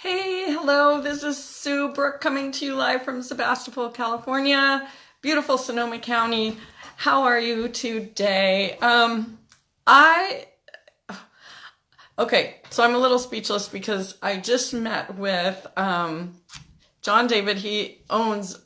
Hey, hello, this is Sue Brooke coming to you live from Sebastopol, California, beautiful Sonoma County. How are you today? Um, I, okay, so I'm a little speechless because I just met with um, John David. He owns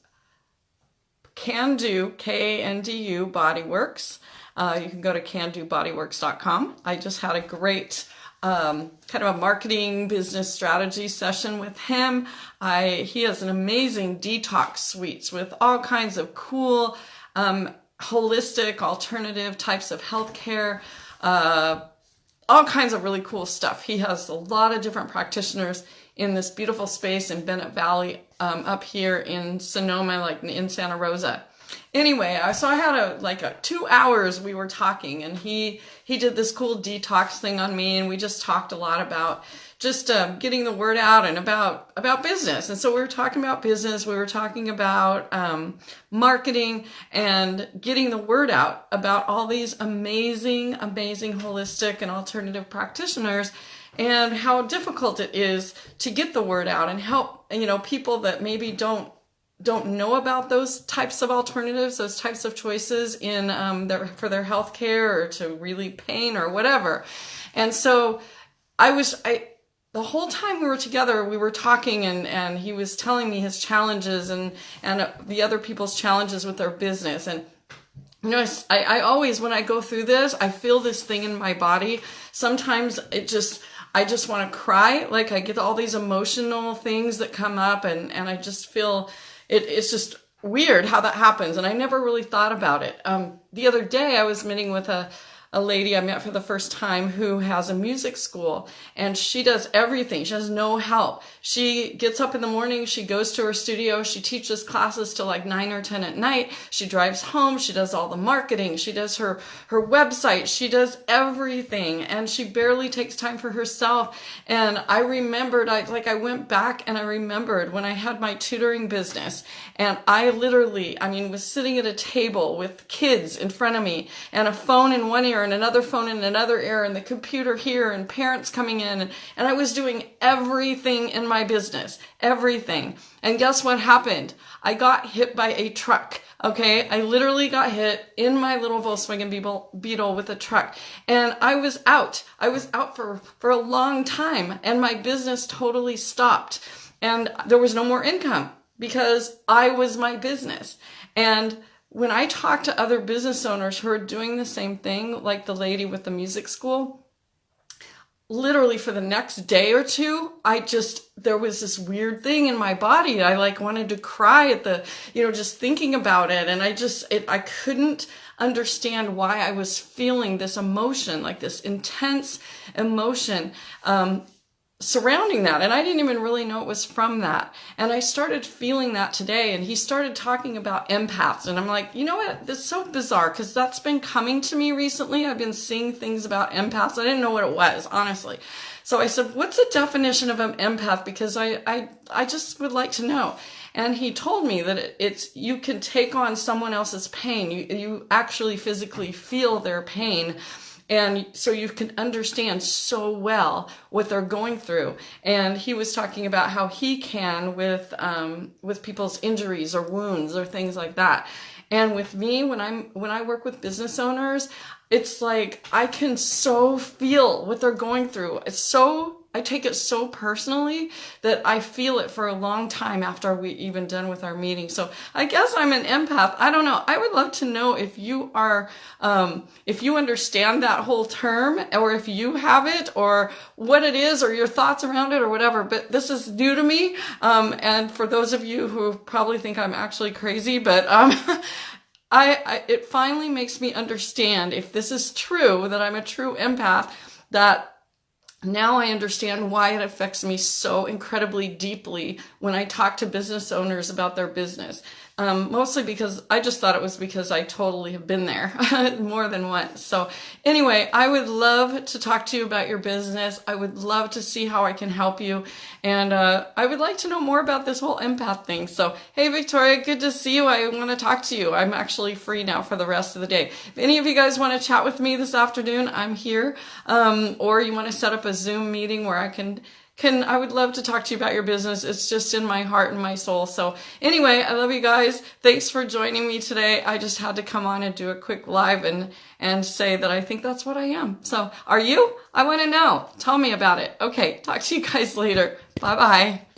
Kandu, K-A-N-D-U Bodyworks. Uh, you can go to kandubodyworks.com. I just had a great um, kind of a marketing business strategy session with him. I he has an amazing detox suites with all kinds of cool, um, holistic, alternative types of healthcare. Uh, all kinds of really cool stuff. He has a lot of different practitioners in this beautiful space in Bennett Valley um, up here in Sonoma, like in Santa Rosa anyway, so I had a like a two hours we were talking, and he he did this cool detox thing on me, and we just talked a lot about just uh, getting the word out and about about business. And so we were talking about business. We were talking about um, marketing and getting the word out about all these amazing, amazing holistic and alternative practitioners and how difficult it is to get the word out and help you know people that maybe don't don't know about those types of alternatives, those types of choices in um, their for their health care or to relieve pain or whatever. And so I was I the whole time we were together, we were talking and, and he was telling me his challenges and, and the other people's challenges with their business. And, you know, I, I always, when I go through this, I feel this thing in my body. Sometimes it just, I just want to cry. Like I get all these emotional things that come up and, and I just feel it, it's just weird how that happens. And I never really thought about it. Um, the other day I was meeting with a, a lady I met for the first time who has a music school and she does everything. She has no help. She gets up in the morning, she goes to her studio, she teaches classes till like nine or 10 at night. She drives home, she does all the marketing, she does her, her website, she does everything and she barely takes time for herself. And I remembered, I like, I went back and I remembered when I had my tutoring business and I literally, I mean, was sitting at a table with kids in front of me and a phone in one ear and another phone in another ear and the computer here and parents coming in. And, and I was doing everything in my business, everything. And guess what happened? I got hit by a truck. Okay. I literally got hit in my little Volkswagen Beetle with a truck and I was out. I was out for, for a long time and my business totally stopped and there was no more income because I was my business. And when I talk to other business owners who are doing the same thing, like the lady with the music school, literally for the next day or two, I just, there was this weird thing in my body. I like wanted to cry at the, you know, just thinking about it. And I just, it, I couldn't understand why I was feeling this emotion, like this intense emotion. Um, surrounding that. And I didn't even really know it was from that. And I started feeling that today. And he started talking about empaths. And I'm like, you know what? This is so bizarre because that's been coming to me recently. I've been seeing things about empaths. I didn't know what it was, honestly. So I said, what's the definition of an empath? Because I, I, I just would like to know. And he told me that it's, you can take on someone else's pain. You, you actually physically feel their pain and so you can understand so well what they're going through. And he was talking about how he can with um, with people's injuries or wounds or things like that. And with me, when I'm when I work with business owners, it's like I can so feel what they're going through. It's so I take it so personally that I feel it for a long time after we even done with our meeting. So I guess I'm an empath. I don't know. I would love to know if you are, um, if you understand that whole term or if you have it or what it is or your thoughts around it or whatever. But this is new to me. Um, and for those of you who probably think I'm actually crazy, but, um, I, I, it finally makes me understand if this is true, that I'm a true empath, that now I understand why it affects me so incredibly deeply when I talk to business owners about their business. Um, mostly because I just thought it was because I totally have been there more than once. So anyway, I would love to talk to you about your business. I would love to see how I can help you. And uh, I would like to know more about this whole empath thing. So, hey, Victoria, good to see you. I want to talk to you. I'm actually free now for the rest of the day. If any of you guys want to chat with me this afternoon, I'm here. Um, or you want to set up a Zoom meeting where I can can I would love to talk to you about your business. It's just in my heart and my soul. So anyway, I love you guys. Thanks for joining me today. I just had to come on and do a quick live and and say that I think that's what I am. So are you? I want to know. Tell me about it. Okay, talk to you guys later. Bye bye.